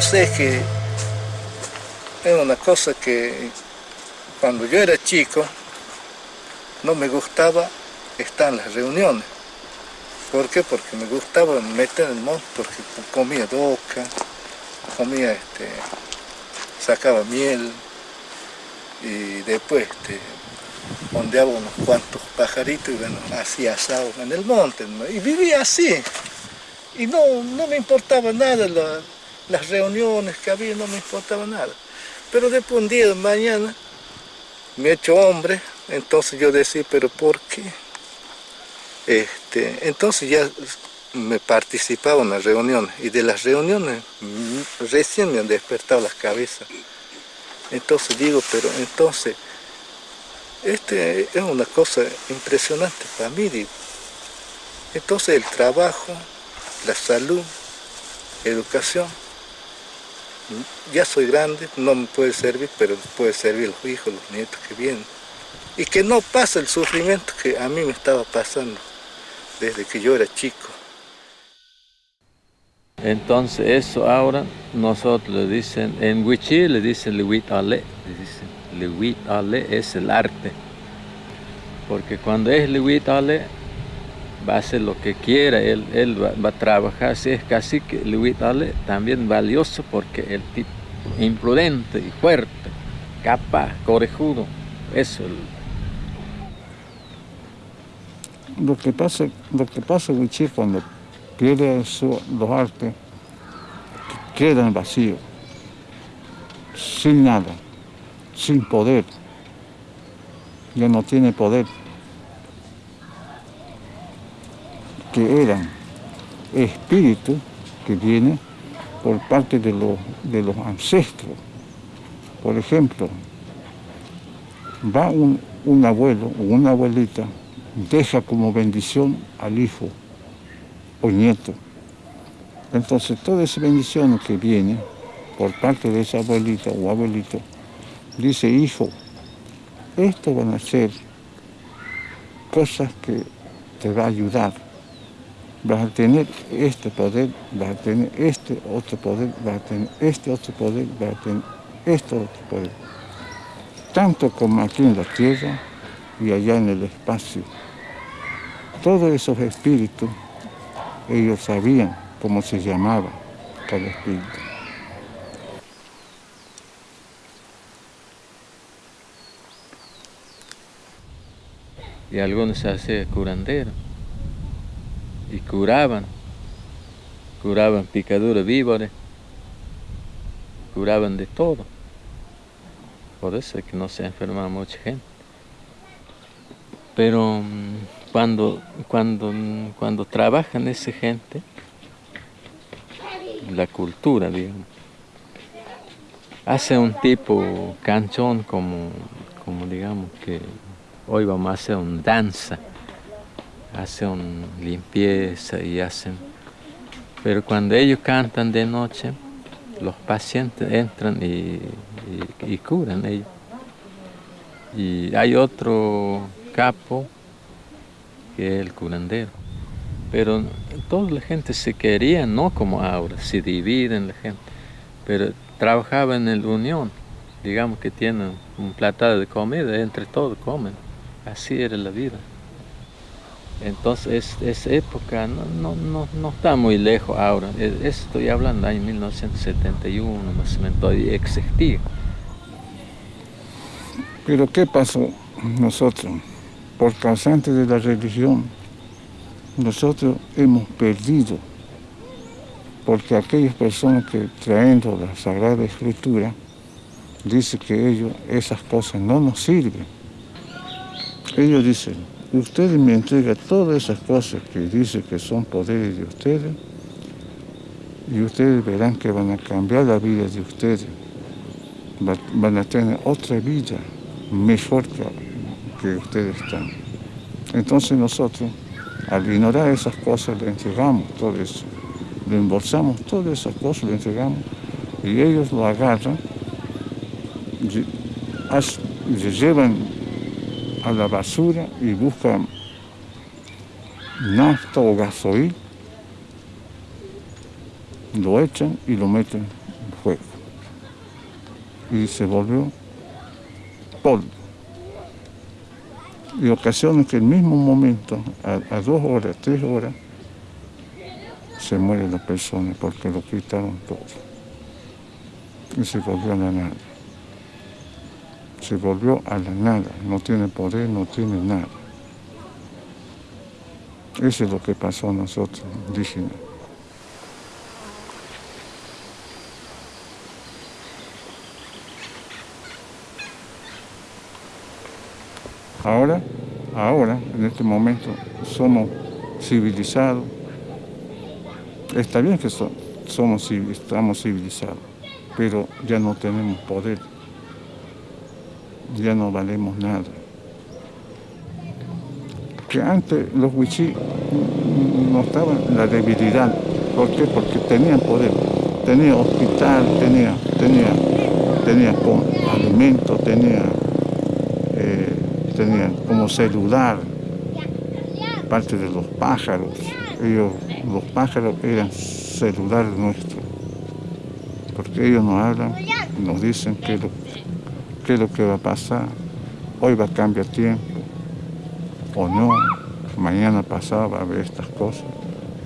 O que es una cosa que cuando yo era chico no me gustaba estar en las reuniones. ¿Por qué? Porque me gustaba meter en el monte, porque comía doca, comía, este, sacaba miel y después este, ondeaba unos cuantos pajaritos y bueno, hacía asado en el monte. Y vivía así. Y no, no me importaba nada las reuniones que había, no me importaba nada. Pero después un día de mañana me he hecho hombre, entonces yo decía, pero ¿por qué? Este, entonces ya me participaba en las reuniones y de las reuniones mm, recién me han despertado las cabezas. Entonces digo, pero entonces, este es una cosa impresionante para mí, digo. Entonces el trabajo, la salud, educación, ya soy grande, no me puede servir, pero puede servir los hijos, los nietos que vienen. Y que no pase el sufrimiento que a mí me estaba pasando desde que yo era chico. Entonces eso ahora nosotros le dicen, en Wichí le dicen Lewit Ale, le dicen Ale es el arte. Porque cuando es Lewit Ale, va a hacer lo que quiera, él, él va, a trabajar, si es casi que Ale también valioso porque el tipo imprudente y fuerte, capaz, corejudo, eso. Lo que pasa, lo que pasa cuando pierde su, los artes, quedan vacíos, sin nada, sin poder, ya no tiene poder. Eran espíritus que vienen por parte de los, de los ancestros. Por ejemplo, va un, un abuelo o una abuelita, deja como bendición al hijo o nieto. Entonces toda esa bendición que viene por parte de esa abuelita o abuelito, dice, hijo, esto van a ser cosas que te va a ayudar vas a tener este poder, vas a tener este otro poder, vas a tener este otro poder, vas a tener este otro poder. Tanto como aquí en la tierra y allá en el espacio. Todos esos espíritus, ellos sabían cómo se llamaba cada espíritu. Y algunos se hacían curanderos y curaban, curaban picaduras víboras, curaban de todo. Por eso es que no se enfermaba mucha gente. Pero mm, cuando, cuando, cuando trabajan esa gente, la cultura, digamos, hace un tipo canchón como, como digamos que hoy vamos a hacer un danza hacen limpieza y hacen... Pero cuando ellos cantan de noche, los pacientes entran y, curan ellos. Y hay otro capo que es el curandero. Pero toda la gente se quería, no como ahora, se dividen la gente, pero trabajaba en la unión. Digamos que tienen un platado de comida, entre todos comen. Así era la vida. Entonces, esa época no, no, no, está muy lejos ahora. Estoy hablando año 1971, más o menos, existía. Pero ¿qué pasó nosotros? Por causante de la religión, nosotros hemos perdido, porque aquellas personas que trayendo la Sagrada Escritura, dicen que ellos, esas cosas no nos sirven. Ellos dicen, ustedes me entregan todas esas cosas que dicen que son poderes de ustedes y ustedes verán que van a cambiar la vida de ustedes. Van a tener otra vida mejor que, que ustedes están. Entonces nosotros, al ignorar esas cosas, le entregamos todo eso. Le embolsamos todas esas cosas, le entregamos y ellos lo agarran, y llevan a la basura y buscan nafta o gasoil, lo echan y lo meten fuego. Y se volvió polvo. Y ocasiones que el mismo momento, a, dos horas, tres horas, se muere la persona porque lo quitaron todo. Y se volvió a la nada. Se volvió a la nada. No tiene poder, no tiene nada. Eso es lo que pasó a nosotros, indígenas. Ahora, ahora, en este momento, somos civilizados. Está bien que somos, estamos civilizados, pero ya no tenemos poder. Ya no valemos nada. Que antes los huichí no estaban la debilidad. ¿Por qué? Porque tenían poder. Tenía hospital, tenía, tenía, tenía alimento, tenía tenían como celular, parte de los pájaros. Ellos, los pájaros eran celular nuestro, porque ellos nos hablan, nos dicen qué es, lo, qué es lo que va a pasar, hoy va a cambiar tiempo, o no, mañana pasado va a haber estas cosas.